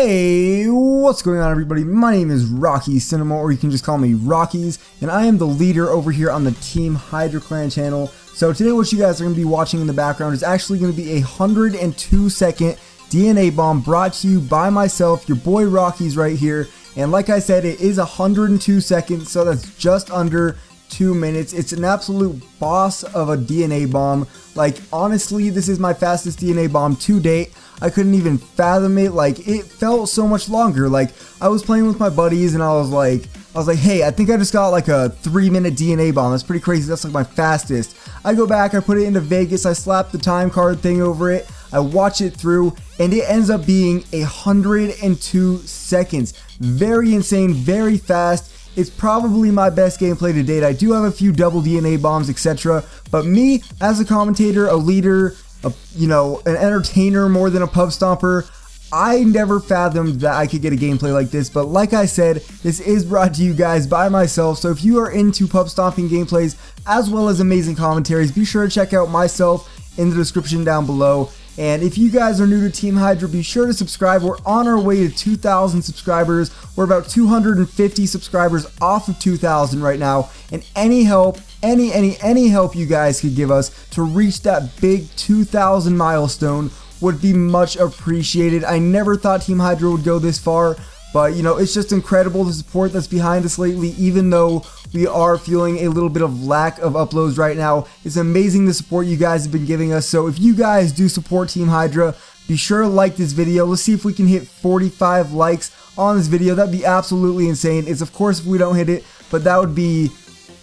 Hey, what's going on everybody? My name is Rocky Cinema, or you can just call me Rockies, and I am the leader over here on the Team Hydra Clan channel. So today what you guys are going to be watching in the background is actually going to be a 102 second DNA bomb brought to you by myself, your boy Rockies right here. And like I said, it is 102 seconds, so that's just under two minutes. It's an absolute boss of a DNA bomb. Like, honestly, this is my fastest DNA bomb to date. I couldn't even fathom it. Like, it felt so much longer. Like, I was playing with my buddies and I was like, I was like, hey, I think I just got like a three minute DNA bomb. That's pretty crazy. That's like my fastest. I go back, I put it into Vegas, I slap the time card thing over it, I watch it through, and it ends up being 102 seconds. Very insane, very fast it's probably my best gameplay to date. I do have a few double DNA bombs, etc. But me, as a commentator, a leader, a, you know, an entertainer more than a pub stomper, I never fathomed that I could get a gameplay like this, but like I said, this is brought to you guys by myself, so if you are into pub stomping gameplays as well as amazing commentaries, be sure to check out myself in the description down below. And if you guys are new to Team Hydra, be sure to subscribe. We're on our way to 2,000 subscribers. We're about 250 subscribers off of 2,000 right now. And any help, any, any, any help you guys could give us to reach that big 2,000 milestone would be much appreciated. I never thought Team Hydra would go this far, but you know, it's just incredible the support that's behind us lately, even though we are feeling a little bit of lack of uploads right now. It's amazing the support you guys have been giving us. So if you guys do support Team Hydra, be sure to like this video. Let's see if we can hit 45 likes on this video. That'd be absolutely insane. It's of course if we don't hit it, but that would be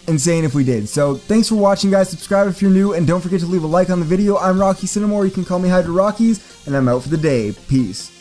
insane if we did. So thanks for watching guys. Subscribe if you're new and don't forget to leave a like on the video. I'm Rocky Cinemore. you can call me Hydra Rockies and I'm out for the day. Peace.